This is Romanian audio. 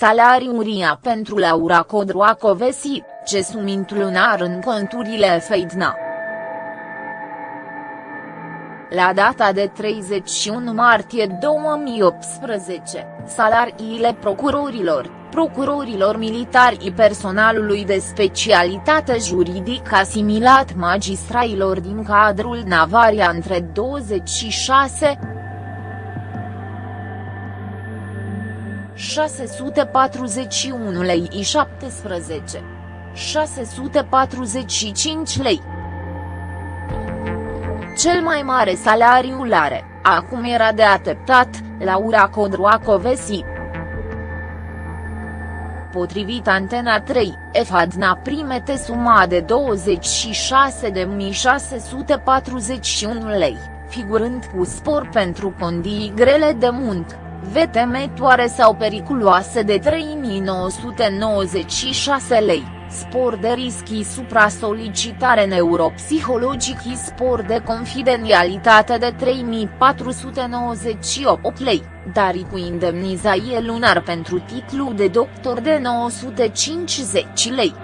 salariu uria pentru Laura Codroacovesi, ce sumint lunar în conturile Feidna. La data de 31 martie 2018, salariile procurorilor, procurorilor militari și personalului de specialitate juridică asimilat magistrailor din cadrul Navaria între 26 641 lei și 17 645 lei. Cel mai mare salariu are, acum era de ateptat, Laura Codroacovesi. Potrivit Antena 3, EFADNA primete suma de 26.641 lei, figurând cu spor pentru condii grele de muncă, vetemetoare sau periculoase de 3.996 lei spor de rischi supra-solicitare neuropsihologic și spor de confidențialitate de 3498 lei, dar cu indemnizație lunar pentru titlu de doctor de 950 lei.